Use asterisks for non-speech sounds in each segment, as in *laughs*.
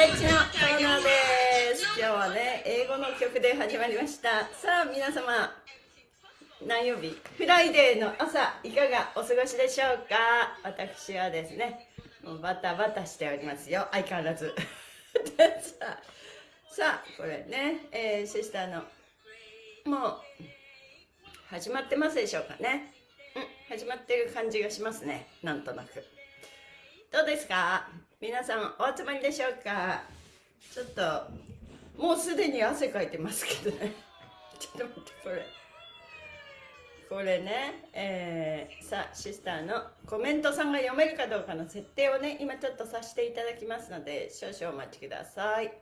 レッジのコーナーです。今日はね英語の曲で始まりました。さあ皆様何曜日？ Friday の朝いかがお過ごしでしょうか？私はですねもうバタバタしておりますよ。相変わらず。*laughs* さあこれね、えー、シスターのもう始まってますでしょうかね？うん始まってる感じがしますね。なんとなく。どうですか？皆さんお集まりでしょうか？ちょっともうすでに汗かいてますけどね。*laughs* ちょっと待ってこれ。これね、えー、さあシスターのコメントさんが読めるかどうかの設定をね今ちょっとさせていただきますので少々お待ちください。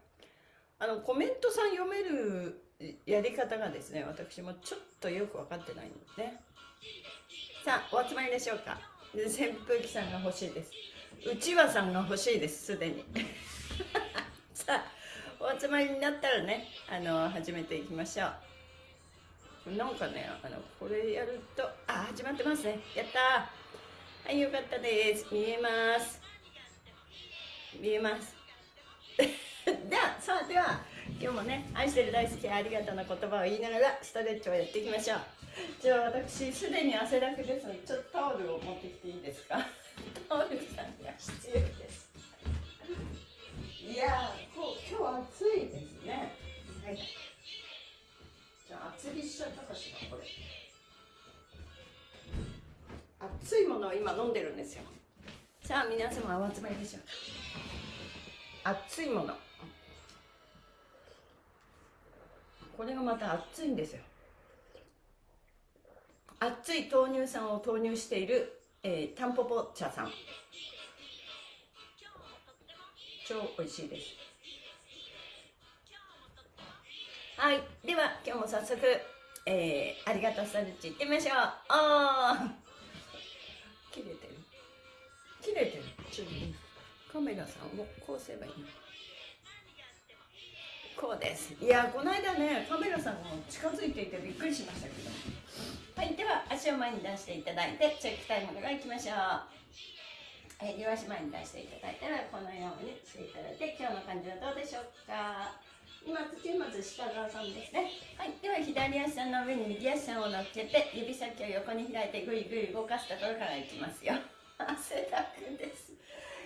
あのコメントさん読めるやり方がですね私もちょっとよく分かってないのですね。さあお集まりでしょうか？扇風機さんが欲しいです。うちわさんが欲しいですすでに。*laughs* さあお集まりになったらねあの始めていきましょう。なんかねあのこれやるとあ始まってますね。やったはいよかったです。見えます。見えます。*laughs* ではさあでは今日もね愛してる大好きありがとうの言葉を言いながらストレッチをやっていきましょう。じゃあ私すでに汗だくですのでちょっとタオルを持ってきていいですか？タオルさんが必要ですいやこう今日暑いですね。はい。じゃあ厚着しちゃったかしらこれ。熱いものを今飲んでるんですよ。さあ皆様お集まりでしょうか。熱いもの。これがまた熱いんですよ。熱い豆乳酸を投入しているえー、タンポポ茶さん。超美味しいです。はい。では今日も早速、えー、ありがとうストレッチいってみましょう。ああ切れてる。切れてる？ちょっとカメラさんをこうすればいいの？こうです。いやこの間ねカメラさんも近づいていてびっくりしましたけど。はいでは足を前に出していただいてチェックタイムからいきましょう。はい両足前に出していただいたらこのようにしていただいて今日の感じはどうでしょうか？今土まず下側さんですね。はいでは左足の上に右足を乗っけて指先を横に開いてぐいぐい動かすところからいきますよ。汗だくです。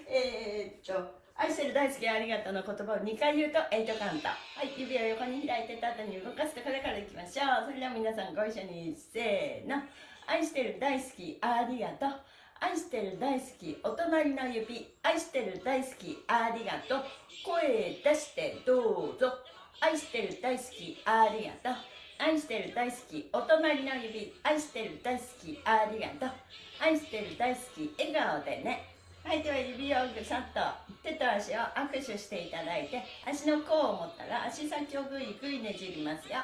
えー、っと愛してる大好きありがとうの言葉を2回言うと8カウントはい指を横に開いて縦に動かすとこれからいきましょう。それでは皆さんご一緒にせーの。愛してる大好きありがとう。愛してる大好きお隣の指。愛してる大好きありがとう。声出してどうぞ。愛してる大好きありがとう。愛してる大好きお隣の指。愛してる大好きありがとう。愛してる大好き笑顔でね。はいでは指をぐさっと手と足を握手していただいて足の甲を持ったら足先をぐいぐいねじりますよ。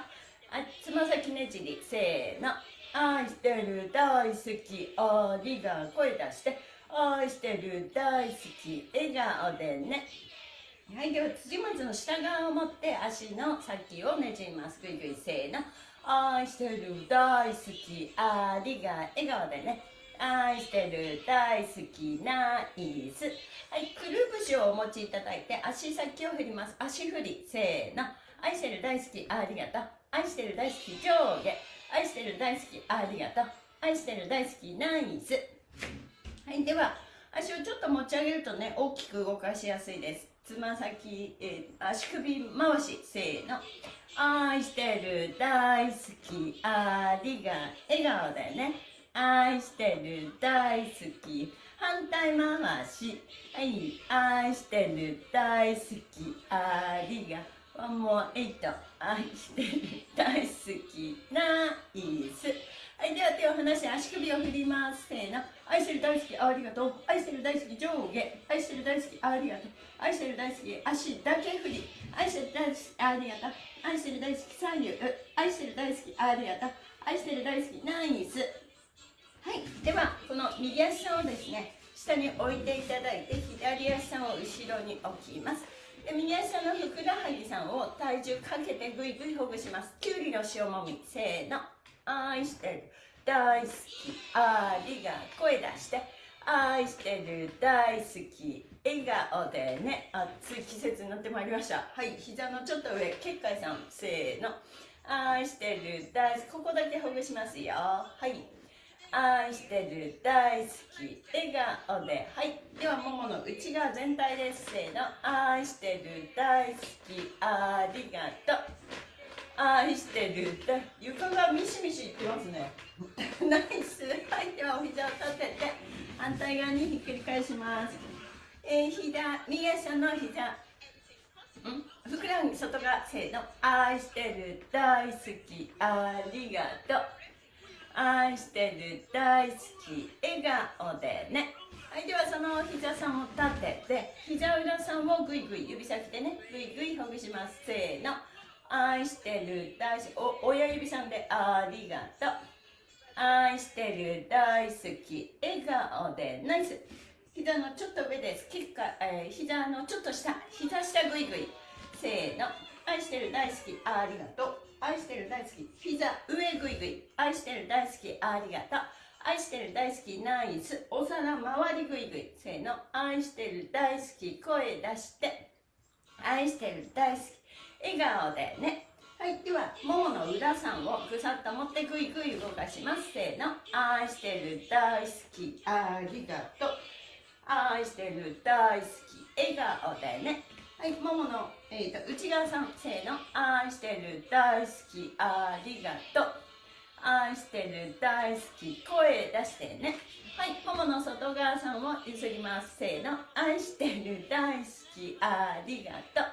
あつま先ねじり。せーの。愛してる大好きありが声出して。愛してる大好き笑顔でね。はいでは辻松の下側を持って足の先をねじります。ぐいぐいせーの。愛してる大好きありが笑顔でね。愛してる大好きナイスはいくるぶしをお持ちいただいて足先を振ります。足振り。せーの。愛してる大好きありがとう。愛してる大好き上下。愛してる大好きありがとう。愛してる大好きナイスはいでは足をちょっと持ち上げるとね大きく動かしやすいです。つま先、えー、足首回し。せーの。愛してる大好きありが笑顔だよね。愛してる大好き。反対回し。はい。愛してる大好き。ありがワンモエイト愛してる大好き。ナイス。はい。では手を離して足首を振ります。せーの。愛してる大好きありがとう。愛してる大好き上下。愛してる大好きありがとう。愛してる大好き足だけ振り。愛してる大好きありがとう。愛してる大好き左右。愛してる大好きありがとう。愛してる大好きナイス。はい。ではこの右足さんをですね下に置いていただいて左足さんを後ろに置きます。で右足さんのふくらはぎさんを体重かけてぐいぐいほぐします。きゅうりの塩もみ。せーの。愛してる。大好き。ありが声出して。愛してる。大好き。笑顔でね。暑い季節になってまいりました。はい。膝のちょっと上。結界さん。せーの。愛してる。大好き。ここだけほぐしますよ。はい。愛してる大好き笑顔で。はい。ではももの内側全体ですせーの。愛してる大好きありがとう。愛してる床がミシミシいってますね。*laughs* ナイス。はい。ではお膝を立てて反対側にひっくり返します。えー、膝右足の膝。ん？ふくらはぎ外側せーの。愛してる大好きありがとう愛してる大好き笑顔でね。はいではその膝さんを立てて膝裏さんをぐいぐい指先でねぐいぐいほぐします。せーの。愛してる大好き親指さんでありがとう。愛してる大好き笑顔でナイス。膝のちょっと上です。結果、えー、膝のちょっと下膝下ぐいぐい。せーの。愛してる大好きありがとう。愛してる大好き。膝上ぐいぐい愛してる大好きありがとう。愛してる大好きナイス。お皿回りぐいぐいせーの。愛してる大好き声出して。愛してる大好き。笑顔でね。はい。ではももの裏さんをぐさっと持ってぐいぐい動かします。せーの。愛してる大好きありがとう。愛してる大好き笑顔でね。はいももの、えーと、内側さんせーの。愛してる大好きありがとう。愛してる大好き声出してね。はいももの外側さんをゆすります。せーの。愛してる大好きありがとう。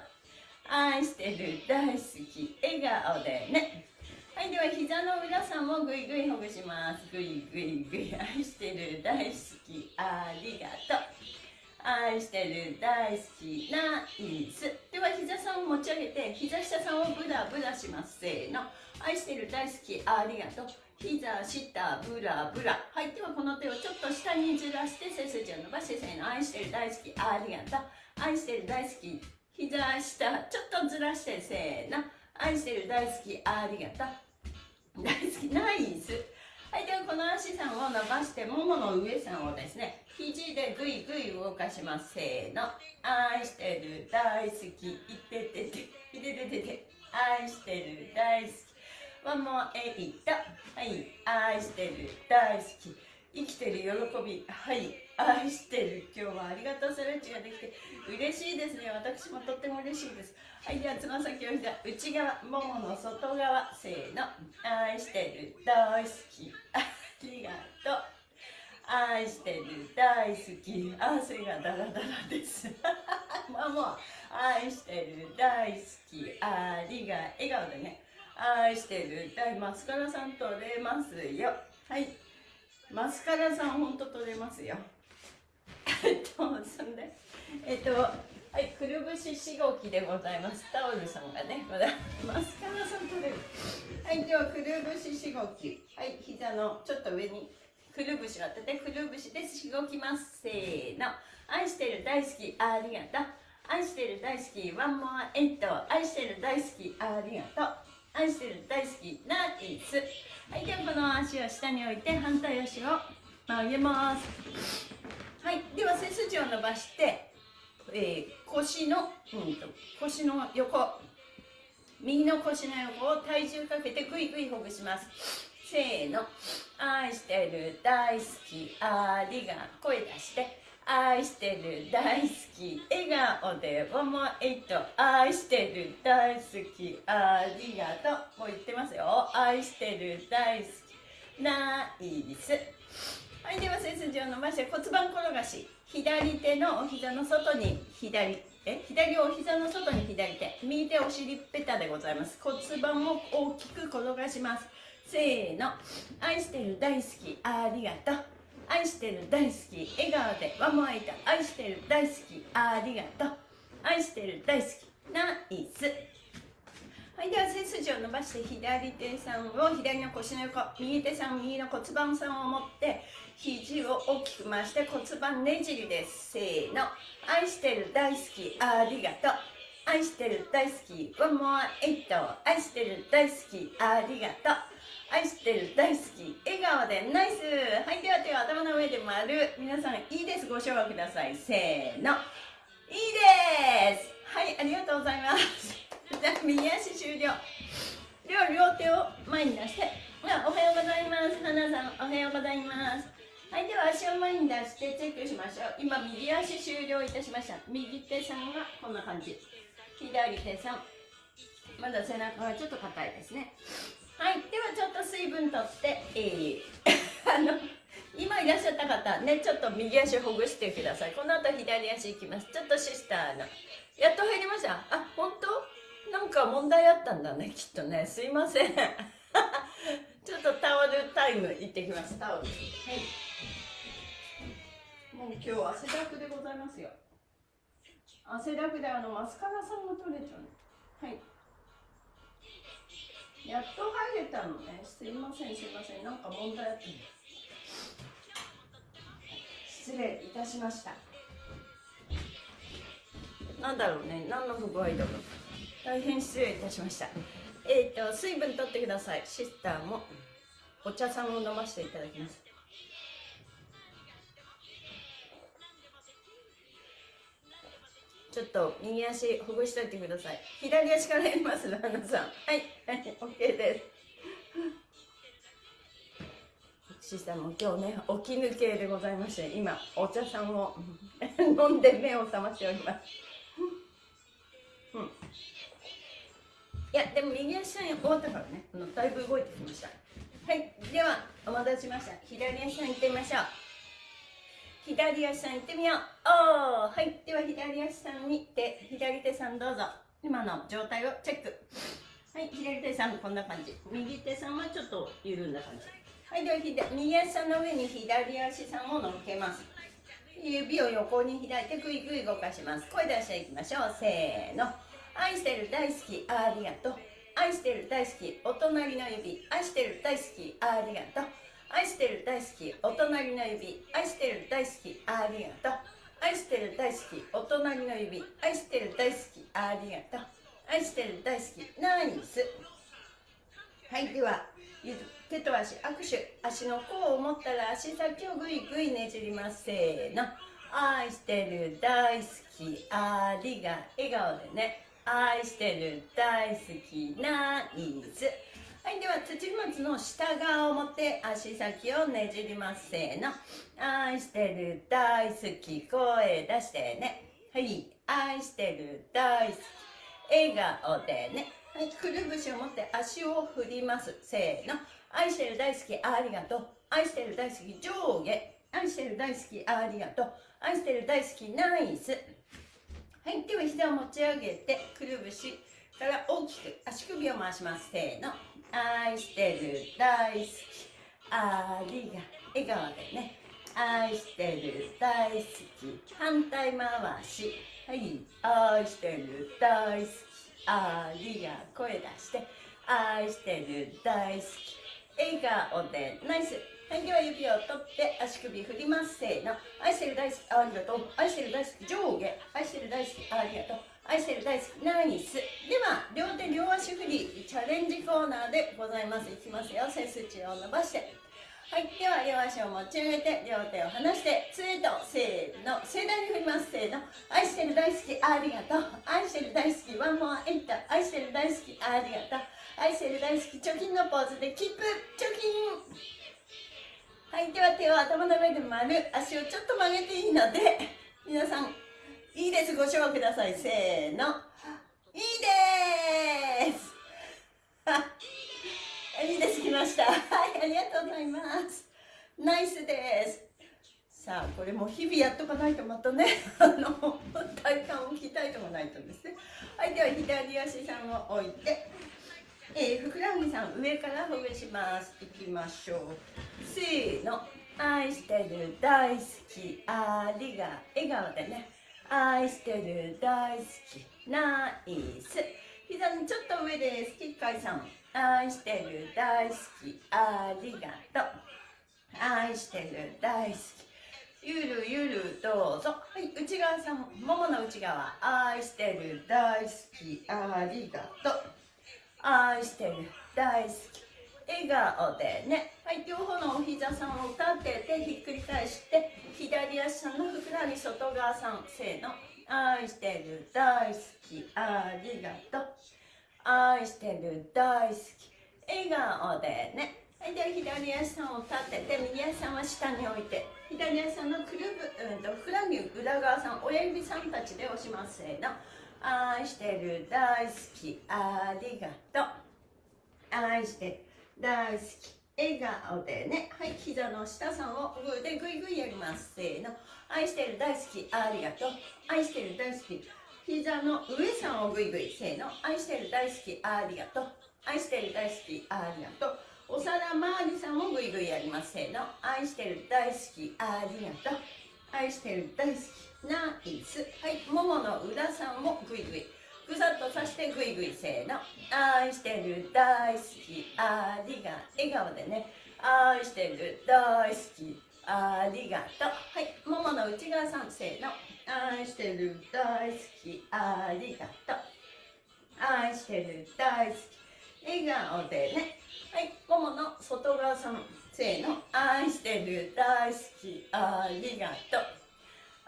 愛してる大好き笑顔でね。はいでは膝の裏さんもぐいぐいほぐします。ぐいぐいぐい。愛してる大好きありがとう。愛してる大好きナイスでは膝さんを持ち上げて膝下さんをブラブラします。せーの。愛してる大好きありがとう。膝下ブラブラ。はいではこの手をちょっと下にずらして背筋を伸ばしてせーの。愛してる大好きありがとう。愛してる大好き膝下。ちょっとずらしてせーの。愛してる大好きありがとう。大好きナイスはいではこの足さんを伸ばしてももの上さんをですね肘でぐいぐい動かします。せーの。愛してる。大好き。いててて。いてててて。愛してる。大好き。ワンモアエイトはい。愛してる。大好き。生きてる喜び。はい。愛してる。今日はありがとう。ストレッチができて。嬉しいですね。私もとっても嬉しいです。はいではつま先を膝内側ももの外側せーの愛してる大好きありがとう愛してる大好き汗がダラダラですママ愛してる大好きありが笑顔でね愛してる大マスカラさん取れますよはいマスカラさんほんと取れますよえっとそんでえっとはい、くるぶししごきでございます。タオルさんがね、まだマスカラさん取れる。はい、ではくるぶししごき。はい、膝のちょっと上にくるぶしを当てて、くるぶしでしごきます。せーの。愛してる大好き、ありがとう。愛してる大好き、ワンモアエット。愛してる大好き、ありがとう。愛してる大好き、ナイス。はい、ではこの足を下に置いて、反対足を曲げます。はい、では背筋を伸ばして、えー、腰の、うんと、腰の横。右の腰の横を体重かけてぐいぐいほぐします。せーの。愛してる大好きありが声出して。愛してる大好き笑顔でワンモアエイト愛してる大好きありがとう。もう言ってますよ。愛してる大好き。ナイス。はいでは背筋を伸ばして骨盤転がし。左手のお膝の外に左え？左お膝の外に左手。右手お尻ペタでございます。骨盤を大きく転がします。せーの。愛してる大好き。ありがとう。愛してる大好き。笑顔でわもあいた。愛してる大好き。ありがとう。愛してる大好き。ナイスはい。を伸ばして左手さんを左の腰の横右手さん右の骨盤さんを持って肘を大きく回して骨盤ねじりです。せーの。愛してる大好きありがとう。愛してる大好き One more 8愛してる大好きありがとう。愛してる大好き笑顔でナイス。はいでは手を頭の上で丸。皆さんいいです。ご唱和ください。せーの。いいです。はいありがとうございます。*laughs* じゃあ右足終了。両両手を前に出して。おはようございます。花さんおはようございます。はいでは足を前に出してチェックしましょう。今右足終了いたしました。右手さんはこんな感じ。左手さん。まだ背中がちょっと硬いですね。はいではちょっと水分とって、えー、*laughs* あの今いらっしゃった方ねちょっと右足ほぐしてください。この後左足いきます。ちょっとシスターの。やっと入りました？あ本当？なんか問題あったんだねきっとね。すいません。*laughs* ちょっとタオルタイム行ってきます。タオル。はい。もう今日汗だくでございますよ。汗だくであのマスカラさんが取れちゃうはい。やっと入れたのね。すいませんすいません。なんか問題あった。失礼いたしました。なんだろうね。何の不具合だろう大変失礼いたしました。えっ、ー、と水分取ってください。シスターもお茶さんを飲ませていただきます。ちょっと右足ほぐしといてください。左足からやります旦那さん。はいはい OK です。シスターも今日ね起き抜けでございまして今お茶さんを飲んで目を覚ましております。やでも右足さん終わったからね。だいぶ動いてきました。はいではお待たせしました。左足さん行ってみましょう。左足さん行ってみよう。おーはいでは左足さんに手左手さんどうぞ。今の状態をチェック。はい左手さんこんな感じ。右手さんはちょっと緩んだ感じ。はいでは右足さんの上に左足さんを乗っけます。指を横に開いてぐいぐい動かします。声出していきましょう。せーの愛してる大好きありがとう。愛してる大好きお隣の指愛してる大好きありがとう。愛してる大好きお隣の指愛してる大好きありがとう。愛してる大好きお隣の指愛してる大好きありがとう。愛してる大好きナイス。はいでは手と足握手。足の甲を持ったら足先をぐいぐいねじります。せーの。愛してる大好きありが笑顔でね。愛してる大好きナイスはいでは土松の下側を持って足先をねじりますせーの。愛してる大好き声出してね。はい愛してる大好き笑顔でね。はいくるぶしを持って足を振ります。せーの。愛してる大好きありがとう。愛してる大好き上下。愛してる大好きありがとう。愛してる大好きナイス。はいでは膝を持ち上げてくるぶしから大きく足首を回します。せーの。愛してる大好き。ありが笑顔でね。愛してる大好き。反対回し。はい。愛してる大好き。ありが声出して。愛してる大好き。笑顔でナイス。はい、では指を取って足首振ります。せーの。愛してる大好きありがとう。愛してる大好き上下。愛してる大好きありがとう。愛してる大好きナイス。では両手両足振りチャレンジコーナーでございます。いきますよ。背筋を伸ばして。はい。では両足を持ち上げて両手を離して杖とせーの。盛大に振ります。せーの。愛してる大好きありがとう。愛してる大好きワンモアエンタ愛してる大好きありがとう。愛してる大好き貯金のポーズでキープ貯金はいでは手を頭の上で丸足をちょっと曲げていいので皆さんいいです。ご唱和ください。せーの。いいです。あいいです。来ました。はいありがとうございます。ナイスです。さあこれも日々やっとかないとまたねあの体幹を鍛えてもないとですね。はいでは左足さんを置いてえー、ふくらはぎさん上からほぐします。いきましょう。せーの。愛してる大好き。ありが笑顔でね。愛してる大好き。ナイス。膝にちょっと上です。キッカイさん。愛してる大好き。ありがとう。愛してる大好き。ゆるゆるどうぞ。はい内側さん。ももの内側。愛してる大好き。ありがとう。愛してる。大好き。笑顔でね。はい両方のお膝さんを立ててひっくり返して左足のふくらはぎ外側さんせーの。愛してる。大好き。ありがとう。愛してる。大好き。笑顔でね。はいでは左足を立てて右足さんは下に置いて左足のくるぶ、うん、とふくらはぎ裏側さん親指さんたちで押します。せーの。愛してる大好きありがとう。愛してる大好き笑顔でね。はい膝の下さんをグーでグイグイやります。せーの。愛してる大好きありがとう。愛してる大好き膝の上さんをグイグイ。せーの。愛してる大好きありがとう。愛してる大好きありがとう。お皿周りさんもグイグイやります。せーの。愛してる大好きありがとう。愛してる大好きナイス。はいももの裏さんもグイグイ。ぐさっとさしてグイグイせーの。愛してる大好き。ありが笑顔でね。愛してる大好き。ありがとう。はいももの内側さんせーの。愛してる大好き。ありがとう。愛してる大好き。笑顔でね。はいももの外側さんせーの。愛してる大好き。ありがとう。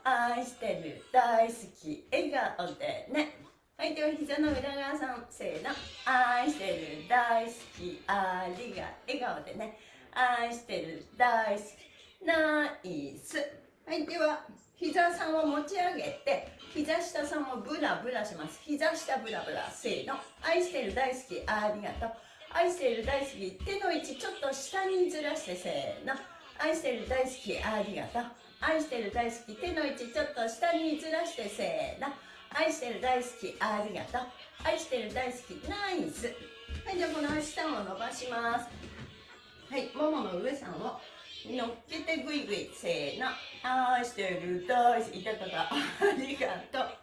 愛してる大好き笑顔でね。はいでは膝の裏側さんせーの。愛してる大好きありが笑顔でね。愛してる大好きナイス。はいでは膝さんを持ち上げて膝下さんをブラブラします。膝下ブラブラせーの。愛してる大好きありがとう。愛してる大好き手の位置ちょっと下にずらしてせーの。愛してる大好きありがとう。愛してる大好き手の位置ちょっと下にずらしてせーの。愛してる大好きありがとう。愛してる大好きナイス。はいじゃあこの下を伸ばします。はいももの上さんを乗っけてグイグイせーの。愛してる大好き。いたたた *laughs* ありがとう。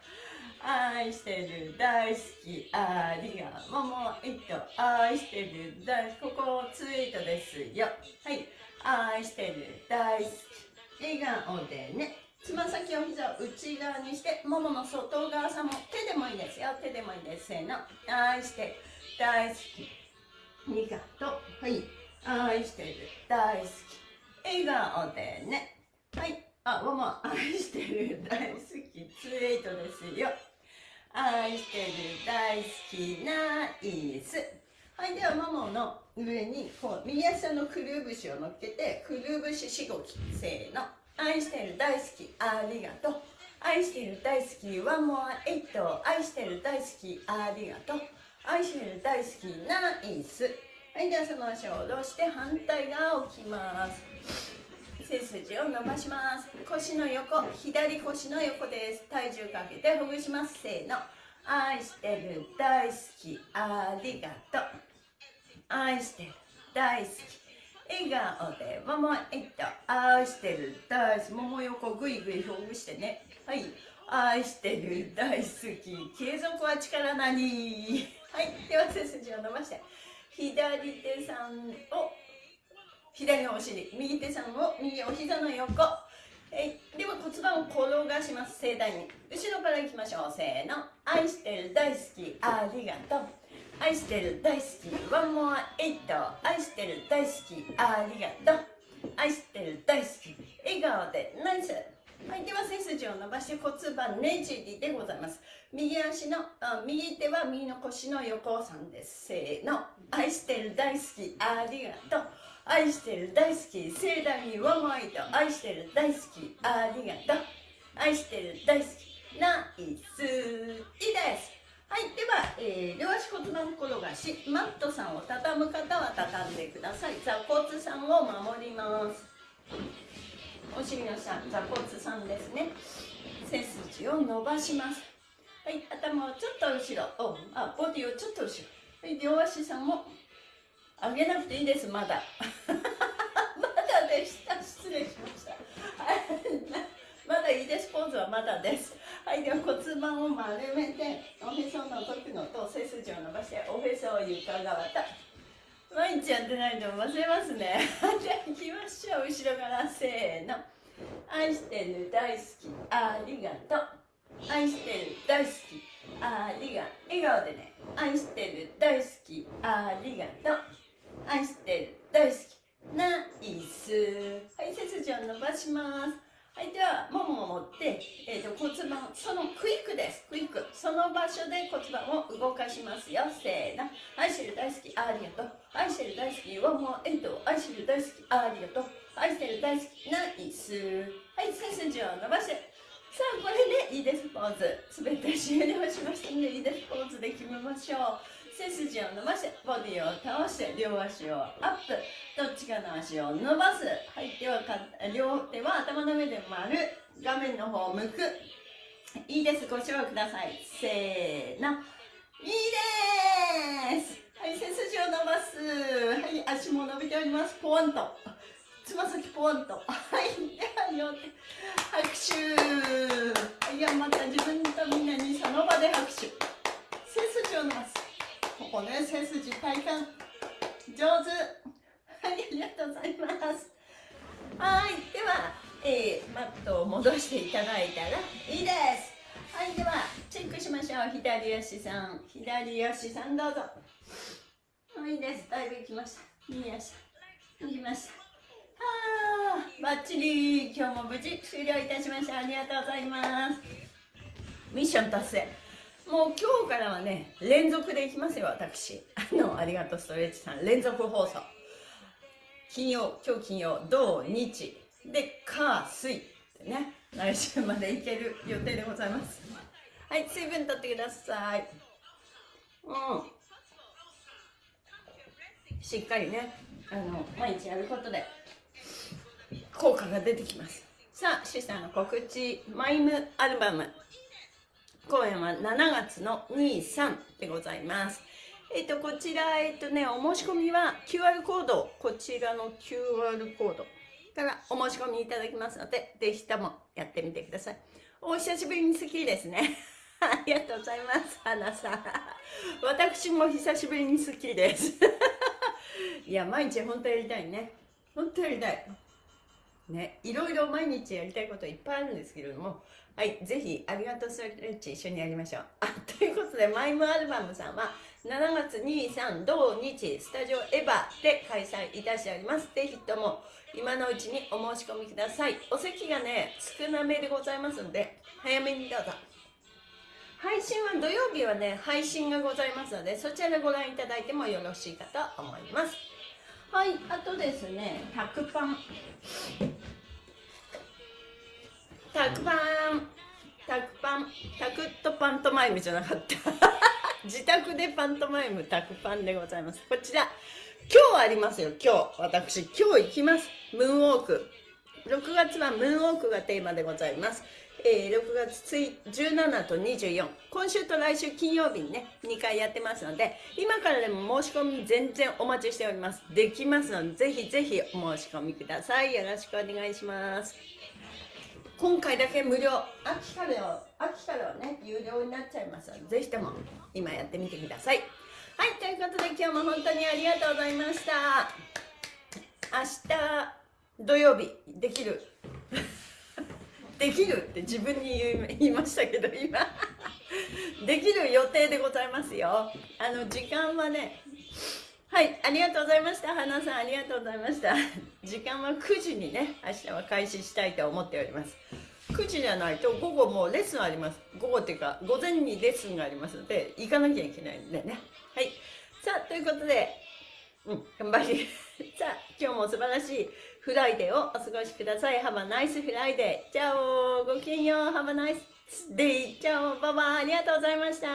愛してる大好きありが。とうももいと愛してる大好き。ここツイートですよ。はい愛してる大好き。笑顔でね。つま先を膝を内側にしてももの外側さも手でもいいですよ。手でもいいです。せーの。愛して大好き。ありがと。うはい。愛してる。大好き。笑顔でね。はい。あもも愛してる。大好き。ツイトですよ。愛してる。大好きナイスはい。ではももの上にこう右足のくるぶしを乗っけてくるぶししごきせーの。愛してる大好きありがとう。愛してる大好きワンモアエイト愛してる大好きありがとう。愛してる大好きナイス。はいではその足を下ろして反対側を起きます。背筋を伸ばします。腰の横。左腰の横です。体重かけてほぐします。せーの。愛してる大好きありがとう。愛してる。大好き。笑顔でももえっと愛してる。大好き。もも横ぐいぐいほぐしてね。はい。愛してる。大好き。継続は力なり。はい。では背筋を伸ばして。左手さんを左のお尻。右手さんを右お膝の横。えでは骨盤を転がします。盛大に後ろからいきましょう。せーの。愛してる。大好き。ありがとう。愛してる大好き。ワンモアエイト愛してる大好き。ありがとう。愛してる大好き。笑顔で。ナイス。はい、では背筋を伸ばして骨盤ねじりでございます。右足の右手は右の腰の横さんです。せーの。愛してる大好き。ありがとう。愛してる大好き。盛大にワン。モアエイト愛してる大好き。ありがとう。愛してる大好き。ナイス。いいです。はいでは、えー、両足骨盤転がしマットさんを畳む方は畳んでください。座骨さんを守ります。お尻の下座骨さんですね。背筋を伸ばします。はい頭をちょっと後ろおあボディをちょっと後ろ。はい両足さんも上げなくていいです。まだ。*laughs* まだでした。失礼しました。まだいいです。ポーズはまだです。はいでは骨盤を丸めておへその時のと背筋を伸ばしておへそを床側と毎日やってないと忘れますね。じゃあ行きましょう後ろから。せーの。愛してる大好きありがとう。愛してる大好きありが笑顔でね。愛してる大好きありがとう。愛してる大好きナイス。はい背筋を伸ばします。はいではももを持って、えーと、骨盤そのクイックです。クイック。その場所で骨盤を動かしますよ。せーの。愛してる大好きありがと。う愛してる大好きワンモエイト愛してる大好きありがと。う愛してる大好きナイス。はい背筋を伸ばして。さあこれでいいです。ポーズ。すべて終了しましたのでいいです。ポーズで決めましょう。背筋を伸ばしてボディを倒して両足をアップどっちかの足を伸ばす。はい手はか両手は頭の上で丸画面の方を向く。いいです。ご賞ください。せーの。いいです。はい背筋を伸ばす。はい足も伸びております。ポンと。つま先ポンと。はいでは両手拍手。はいまた自分とみんなにその場で拍手。背筋を伸ばす。ここね背筋体幹上手。はいありがとうございます。はいでは、えー、マットを戻していただいたらいいです。はいではチェックしましょう。左足さん。左足さんどうぞ。はいいいです。だいぶ行きました。右足。行きました。はあバッチリ。今日も無事終了いたしました。ありがとうございます。ミッション達成。もう今日からはね、連続でいきますよ、私。あの、ありがとう、ストレッチさん。連続放送。金曜、今日金曜、土、日。で、火、水。ってね、来週までいける予定でございます。はい、水分取ってください。うん。しっかりね、あの、毎日やることで、効果が出てきます。さあ、シスターの告知、マイムアルバム。公演は7月の2、3でございます。えっ、と、こちら、えっ、とね、お申し込みは QR コード、こちらの QR コードからお申し込みいただきますので、ぜひともやってみてください。お久しぶりに好きですね。ありがとうございます、花さん。私も久しぶりに好きです。いや、毎日本当やりたいね。本当やりたい。ね、いろいろ毎日やりたいこといっぱいあるんですけれども、はい、ぜひ、ありがとうストレッチ一緒にやりましょう。*laughs* あ、ということで、マイムアルバムさんは、7月2、3、同日、スタジオエヴァで開催いたしております。ぜひとも、今のうちにお申し込みください。お席がね、少なめでございますので、早めにどうぞ。配信は土曜日はね、配信がございますので、そちらでご覧いただいてもよろしいかと思います。はい、あとですね、タクパン。タクパン、タクパン、タクとパントマイムじゃなかった。*laughs* 自宅でパントマイム、タクパンでございます。こちら、今日ありますよ、今日。私、今日行きます。ムーンウォーク。6月はムーンウォークがテーマでございます。えー、6月17と24今週と来週金曜日にね2回やってますので今からでも申し込み全然お待ちしておりますできますのでぜひぜひお申し込みくださいよろしくお願いします今回だけ無料秋から秋からはね有料になっちゃいますのでぜひとも今やってみてください。はいということで今日も本当にありがとうございました。明日土曜日できる？*laughs* できるって自分に言いましたけど今。*laughs* できる予定でございますよ。あの時間はねはいありがとうございました花さんありがとうございました時間は9時にね明日は開始したいと思っております9時じゃないと午後もレッスンあります午後っていうか午前にレッスンがありますので行かなきゃいけないんでねはいさあということでうん頑張り *laughs* さあ今日も素晴らしい Friday をお過ごしください。Have a nice Friday. チャオごきげんよう。Have a nice day. チャオババ。ありがとうございました。